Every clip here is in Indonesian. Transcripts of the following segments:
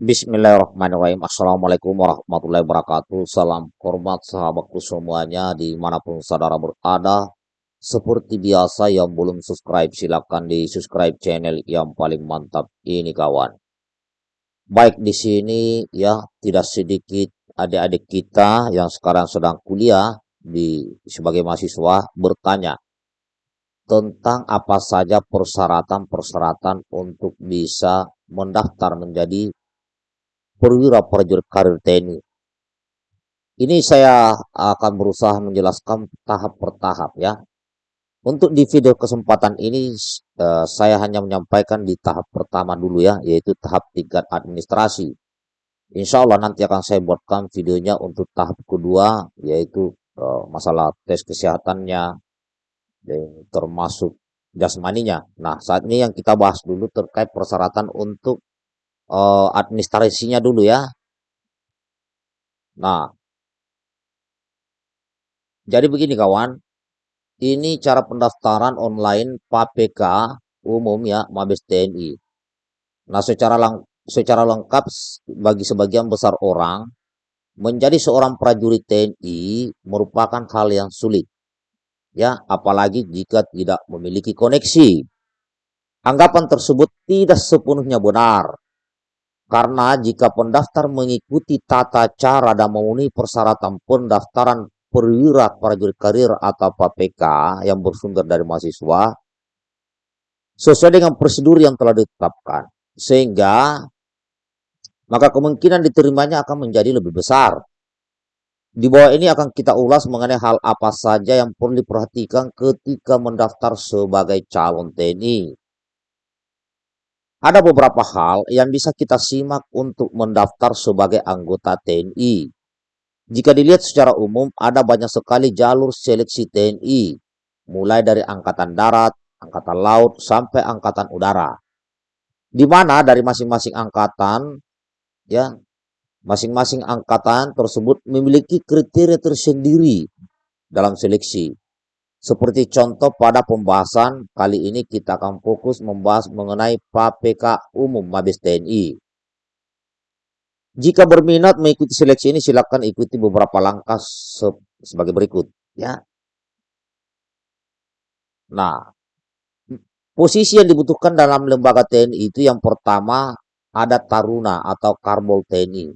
Bismillahirrahmanirrahim. Assalamualaikum warahmatullahi wabarakatuh. Salam hormat sahabatku semuanya di mana pun saudara berada. Seperti biasa yang belum subscribe silahkan di subscribe channel yang paling mantap ini kawan. Baik di sini ya tidak sedikit adik-adik kita yang sekarang sedang kuliah di sebagai mahasiswa bertanya tentang apa saja persyaratan-persyaratan untuk bisa mendaftar menjadi perwira prajurit karir TNI. Ini saya akan berusaha menjelaskan tahap per tahap ya. Untuk di video kesempatan ini uh, saya hanya menyampaikan di tahap pertama dulu ya, yaitu tahap tingkat administrasi. Insya Allah nanti akan saya buatkan videonya untuk tahap kedua, yaitu uh, masalah tes kesehatannya, termasuk jasmaninya. Nah, saat ini yang kita bahas dulu terkait persyaratan untuk uh, administrasinya dulu ya. Nah, jadi begini kawan, ini cara pendaftaran online PAPK umum ya Mabes TNI. Nah, secara lang secara lengkap bagi sebagian besar orang menjadi seorang prajurit TNI merupakan hal yang sulit. Ya, apalagi jika tidak memiliki koneksi. Anggapan tersebut tidak sepenuhnya benar. Karena jika pendaftar mengikuti tata cara dan memenuhi persyaratan pendaftaran perwira prajurit karir atau PPK yang bersumber dari mahasiswa, sesuai dengan prosedur yang telah ditetapkan, sehingga maka kemungkinan diterimanya akan menjadi lebih besar. Di bawah ini akan kita ulas mengenai hal apa saja yang perlu diperhatikan ketika mendaftar sebagai calon TNI. Ada beberapa hal yang bisa kita simak untuk mendaftar sebagai anggota TNI. Jika dilihat secara umum, ada banyak sekali jalur seleksi TNI, mulai dari Angkatan Darat, Angkatan Laut, sampai Angkatan Udara. Di mana dari masing-masing angkatan, ya, masing-masing angkatan tersebut memiliki kriteria tersendiri dalam seleksi. Seperti contoh pada pembahasan kali ini kita akan fokus membahas mengenai PPK umum Mabes TNI. Jika berminat mengikuti seleksi ini silakan ikuti beberapa langkah se sebagai berikut ya. Nah, posisi yang dibutuhkan dalam lembaga TNI itu yang pertama ada Taruna atau Karbol TNI.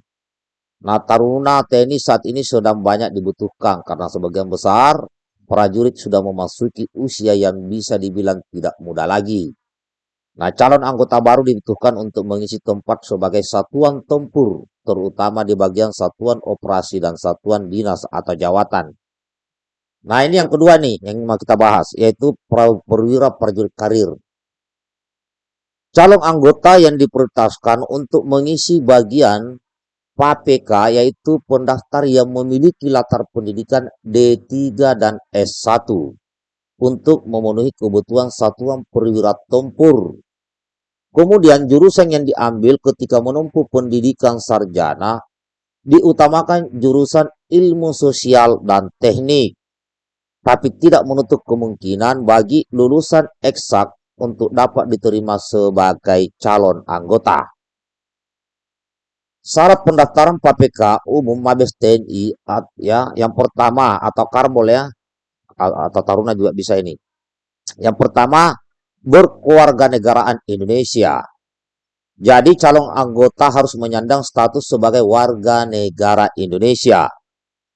Nah, Taruna TNI saat ini sedang banyak dibutuhkan karena sebagian besar prajurit sudah memasuki usia yang bisa dibilang tidak muda lagi. Nah, calon anggota baru dibutuhkan untuk mengisi tempat sebagai satuan tempur, terutama di bagian satuan operasi dan satuan dinas atau jawatan. Nah, ini yang kedua nih yang mau kita bahas, yaitu perwira prajurit karir. Calon anggota yang diprioritaskan untuk mengisi bagian PAPK yaitu pendaftar yang memiliki latar pendidikan D3 dan S1 untuk memenuhi kebutuhan satuan perwira tempur. Kemudian jurusan yang diambil ketika menempuh pendidikan sarjana diutamakan jurusan ilmu sosial dan teknik. Tapi tidak menutup kemungkinan bagi lulusan eksak untuk dapat diterima sebagai calon anggota. Syarat pendaftaran PPK umum Mabes TNI ya yang pertama atau Karbol ya atau Taruna juga bisa ini. Yang pertama berkewarganegaraan Indonesia. Jadi calon anggota harus menyandang status sebagai warga negara Indonesia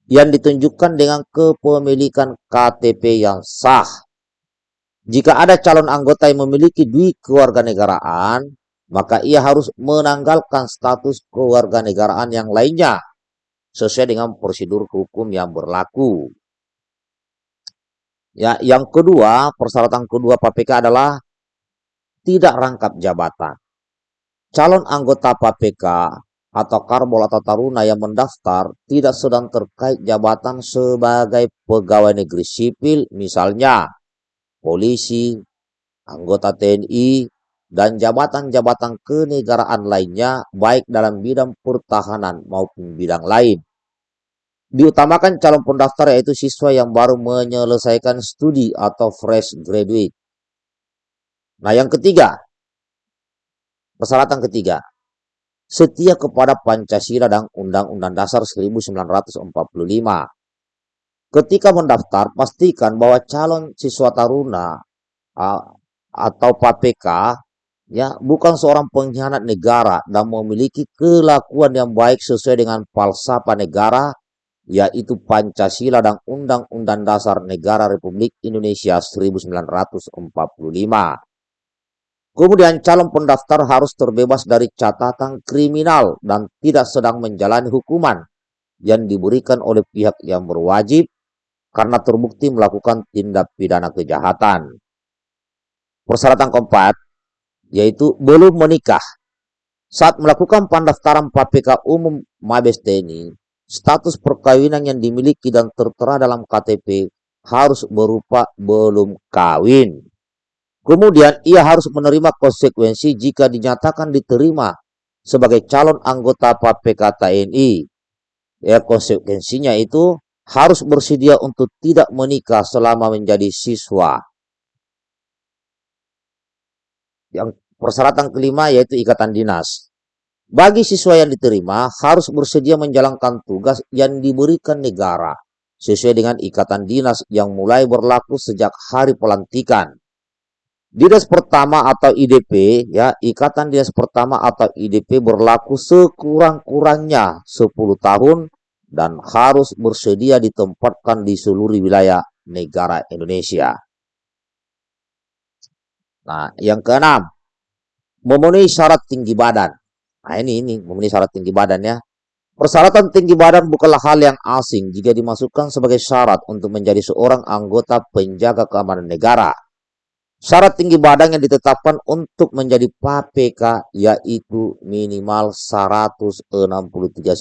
yang ditunjukkan dengan kepemilikan KTP yang sah. Jika ada calon anggota yang memiliki dui kewarganegaraan, maka ia harus menanggalkan status kewarganegaraan yang lainnya sesuai dengan prosedur hukum yang berlaku. Ya, yang kedua, persyaratan kedua PPK adalah tidak rangkap jabatan. Calon anggota PPK atau karbol atau taruna yang mendaftar tidak sedang terkait jabatan sebagai pegawai negeri sipil, misalnya polisi, anggota TNI, dan jabatan-jabatan kenegaraan lainnya baik dalam bidang pertahanan maupun bidang lain. Diutamakan calon pendaftar yaitu siswa yang baru menyelesaikan studi atau fresh graduate. Nah yang ketiga, persyaratan ketiga, setia kepada Pancasila dan Undang-Undang Dasar 1945. Ketika mendaftar, pastikan bahwa calon siswa taruna atau PPK ya bukan seorang pengkhianat negara dan memiliki kelakuan yang baik sesuai dengan falsafah negara yaitu Pancasila dan Undang-Undang Dasar Negara Republik Indonesia 1945. Kemudian calon pendaftar harus terbebas dari catatan kriminal dan tidak sedang menjalani hukuman yang diberikan oleh pihak yang berwajib karena terbukti melakukan tindak pidana kejahatan. Persyaratan keempat, yaitu belum menikah. Saat melakukan pendaftaran PPK umum Mabes TNI, status perkawinan yang dimiliki dan tertera dalam KTP harus berupa belum kawin. Kemudian ia harus menerima konsekuensi jika dinyatakan diterima sebagai calon anggota PPK TNI. Ya, konsekuensinya itu harus bersedia untuk tidak menikah selama menjadi siswa. Yang persyaratan kelima yaitu ikatan dinas. Bagi siswa yang diterima harus bersedia menjalankan tugas yang diberikan negara sesuai dengan ikatan dinas yang mulai berlaku sejak hari pelantikan. Dinas pertama atau IDP ya, ikatan dinas pertama atau IDP berlaku sekurang-kurangnya 10 tahun dan harus bersedia ditempatkan di seluruh wilayah negara Indonesia. Nah, yang keenam, memenuhi syarat tinggi badan. Nah ini, ini memenuhi syarat tinggi badan ya. Persyaratan tinggi badan bukanlah hal yang asing jika dimasukkan sebagai syarat untuk menjadi seorang anggota penjaga keamanan negara. Syarat tinggi badan yang ditetapkan untuk menjadi PPK yaitu minimal 163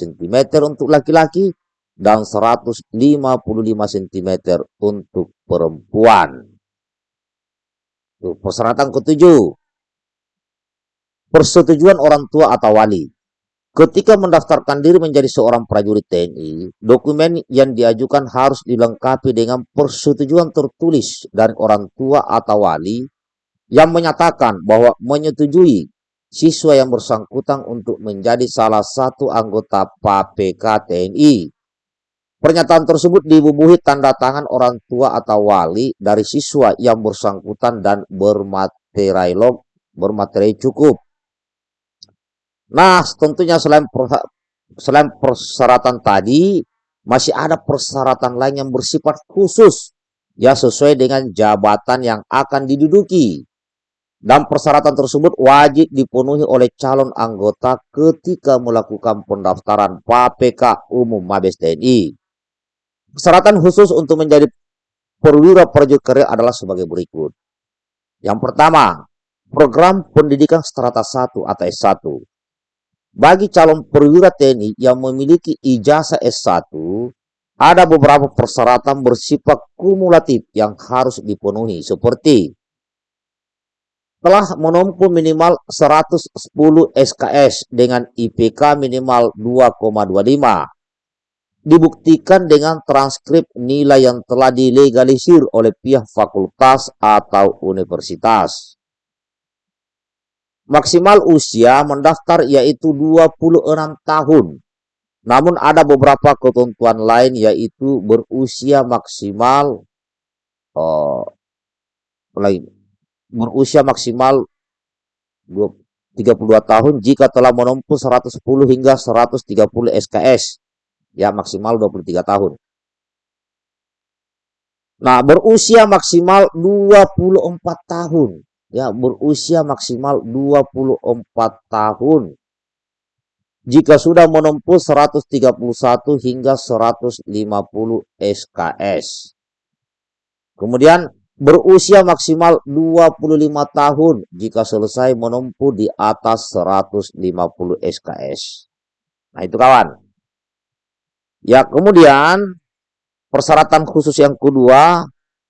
cm untuk laki-laki dan 155 cm untuk perempuan. Persyaratan ketujuh, persetujuan orang tua atau wali. Ketika mendaftarkan diri menjadi seorang prajurit TNI, dokumen yang diajukan harus dilengkapi dengan persetujuan tertulis dari orang tua atau wali yang menyatakan bahwa menyetujui siswa yang bersangkutan untuk menjadi salah satu anggota PPK TNI. Pernyataan tersebut dibubuhi tanda tangan orang tua atau wali dari siswa yang bersangkutan dan bermaterai bermateri cukup. Nah, tentunya selain selain persyaratan tadi, masih ada persyaratan lain yang bersifat khusus, ya sesuai dengan jabatan yang akan diduduki. Dan persyaratan tersebut wajib dipenuhi oleh calon anggota ketika melakukan pendaftaran PPK Umum Mabes TNI. Persyaratan khusus untuk menjadi perwira prajurit adalah sebagai berikut. Yang pertama, program pendidikan strata 1 atau S1 bagi calon perwira TNI yang memiliki ijazah S1, ada beberapa persyaratan bersifat kumulatif yang harus dipenuhi seperti telah menempuh minimal 110 SKS dengan IPK minimal 2,25 dibuktikan dengan transkrip nilai yang telah dilegalisir oleh pihak fakultas atau universitas. Maksimal usia mendaftar yaitu 26 tahun. Namun ada beberapa ketentuan lain yaitu berusia maksimal oh, berusia maksimal 32 tahun jika telah menempuh 110 hingga 130 SKS. Ya maksimal 23 tahun. Nah, berusia maksimal 24 tahun ya berusia maksimal 24 tahun. Jika sudah menempuh 131 hingga 150 SKS. Kemudian berusia maksimal 25 tahun jika selesai menempuh di atas 150 SKS. Nah itu kawan. Ya kemudian persyaratan khusus yang kedua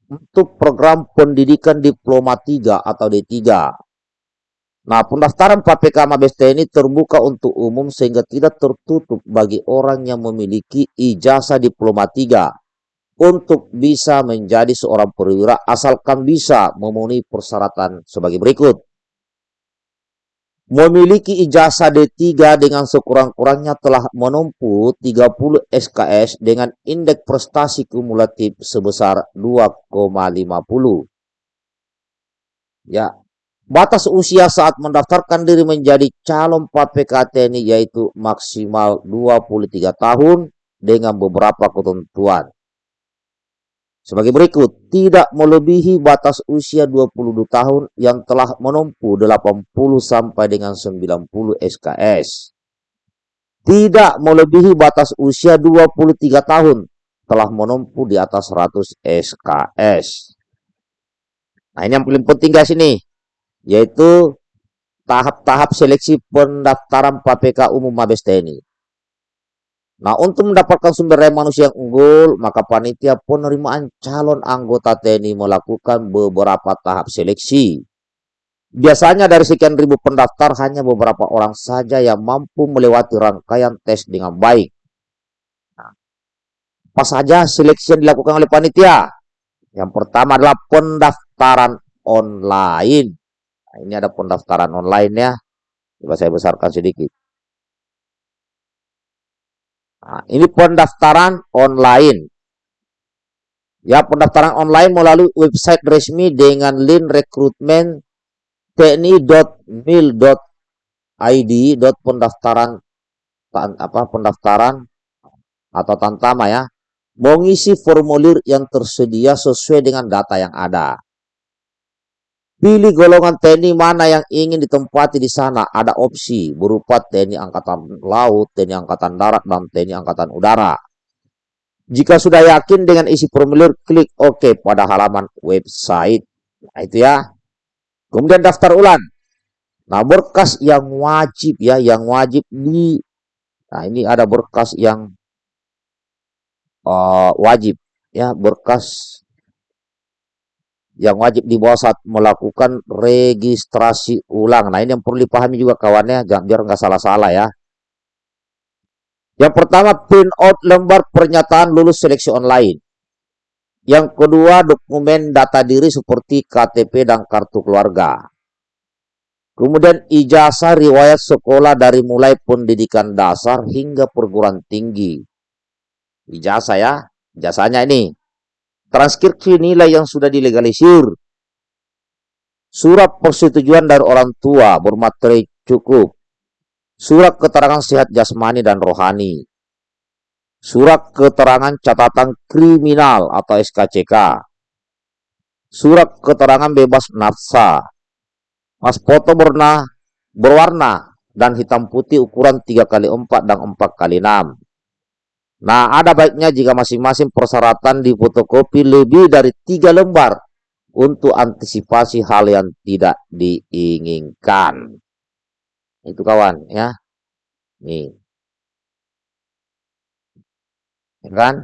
untuk program pendidikan diploma 3 atau D3. Nah, pendaftaran PPK Mabes TNI terbuka untuk umum sehingga tidak tertutup bagi orang yang memiliki ijazah diploma 3 untuk bisa menjadi seorang perwira asalkan bisa memenuhi persyaratan sebagai berikut. Memiliki ijazah D3 dengan sekurang-kurangnya telah menempuh 30 SKS dengan indeks prestasi kumulatif sebesar 2,50. Ya, batas usia saat mendaftarkan diri menjadi calon PPK TNI yaitu maksimal 23 tahun dengan beberapa ketentuan. Sebagai berikut, tidak melebihi batas usia 22 tahun yang telah menempuh 80 sampai dengan 90 SKS. Tidak melebihi batas usia 23 tahun telah menempuh di atas 100 SKS. Nah ini yang paling penting guys ini, yaitu tahap-tahap seleksi pendaftaran PPK Umum Mabes TNI. Nah, untuk mendapatkan sumber daya manusia yang unggul, maka panitia penerimaan calon anggota TNI melakukan beberapa tahap seleksi. Biasanya dari sekian ribu pendaftar, hanya beberapa orang saja yang mampu melewati rangkaian tes dengan baik. Nah, apa saja seleksi yang dilakukan oleh panitia? Yang pertama adalah pendaftaran online. Nah, ini ada pendaftaran online ya. Coba saya besarkan sedikit. Nah, ini pendaftaran online. Ya, pendaftaran online melalui website resmi dengan link rekrutmen tni.mil.id pendaftaran apa pendaftaran atau tantama ya mengisi formulir yang tersedia sesuai dengan data yang ada. Pilih golongan TNI mana yang ingin ditempati di sana. Ada opsi berupa TNI Angkatan Laut, TNI Angkatan Darat, dan TNI Angkatan Udara. Jika sudah yakin dengan isi formulir, klik OK pada halaman website. Nah, itu ya. Kemudian daftar ulang. Nah, berkas yang wajib ya, yang wajib di Nah, ini ada berkas yang uh, wajib ya, berkas yang wajib dibawa saat melakukan registrasi ulang. Nah ini yang perlu dipahami juga kawannya, jangan biar nggak salah-salah ya. Yang pertama print out lembar pernyataan lulus seleksi online. Yang kedua dokumen data diri seperti KTP dan kartu keluarga. Kemudian ijazah riwayat sekolah dari mulai pendidikan dasar hingga perguruan tinggi. Ijazah ya, jasanya ini transkripsi nilai yang sudah dilegalisir, surat persetujuan dari orang tua bermateri cukup, surat keterangan sehat jasmani dan rohani, surat keterangan catatan kriminal atau SKCK, surat keterangan bebas nafsa, mas foto berwarna, berwarna dan hitam putih ukuran 3 kali 4 dan 4 kali 6 Nah, ada baiknya jika masing-masing persyaratan di fotokopi lebih dari tiga lembar untuk antisipasi hal yang tidak diinginkan. Itu kawan ya. Nih. Ya kan?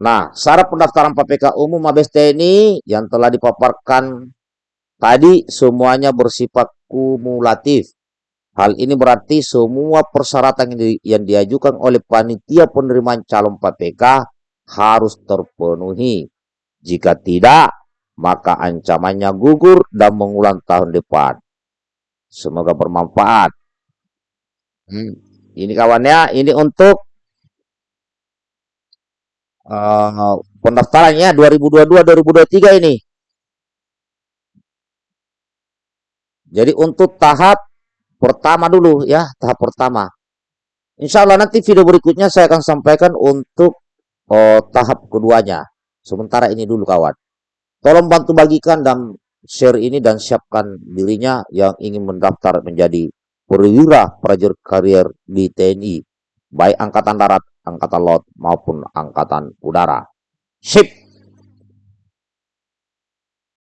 Nah, syarat pendaftaran PPK umum Mabes TNI yang telah dipaparkan tadi semuanya bersifat kumulatif Hal ini berarti semua persyaratan yang, di, yang diajukan oleh panitia penerimaan calon PPK harus terpenuhi. Jika tidak, maka ancamannya gugur dan mengulang tahun depan. Semoga bermanfaat. Hmm. Ini kawannya, ini untuk uh, pendaftarannya 2022-2023 ini. Jadi untuk tahap pertama dulu ya, tahap pertama. Insya Allah nanti video berikutnya saya akan sampaikan untuk oh, tahap keduanya. Sementara ini dulu kawan. Tolong bantu bagikan dan share ini dan siapkan dirinya yang ingin mendaftar menjadi perwira prajurit karier di TNI. Baik Angkatan Darat, Angkatan Laut maupun Angkatan Udara. Sip!